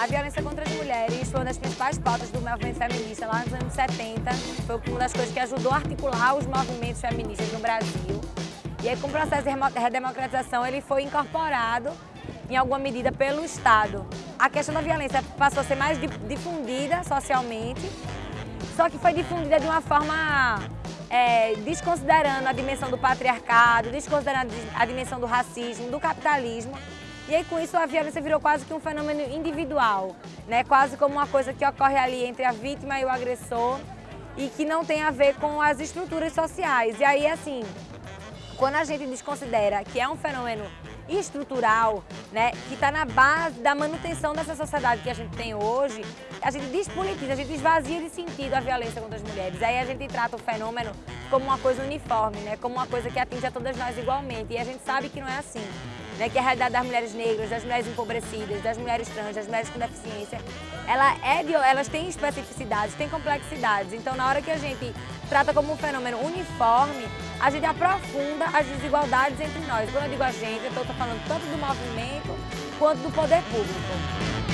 A violência contra as mulheres foi uma das principais pautas do movimento feminista lá nos anos 70. Foi uma das coisas que ajudou a articular os movimentos feministas no Brasil. E aí, com o processo de redemocratização, ele foi incorporado em alguma medida pelo Estado. A questão da violência passou a ser mais difundida socialmente, só que foi difundida de uma forma é, desconsiderando a dimensão do patriarcado, desconsiderando a dimensão do racismo, do capitalismo, e aí, com isso, a violência virou quase que um fenômeno individual, né? quase como uma coisa que ocorre ali entre a vítima e o agressor e que não tem a ver com as estruturas sociais. E aí, assim, quando a gente desconsidera que é um fenômeno estrutural, né, que está na base da manutenção dessa sociedade que a gente tem hoje, a gente despolitiza, a gente esvazia de sentido a violência contra as mulheres. Aí a gente trata o fenômeno como uma coisa uniforme, né, como uma coisa que atinge a todas nós igualmente. E a gente sabe que não é assim. Né, que a realidade das mulheres negras, das mulheres empobrecidas, das mulheres trans, das mulheres com deficiência, ela é de, elas têm especificidades, têm complexidades. Então, na hora que a gente trata como um fenômeno uniforme, a gente aprofunda as desigualdades entre nós. Quando eu digo a gente, eu estou falando tanto do movimento quanto do poder público.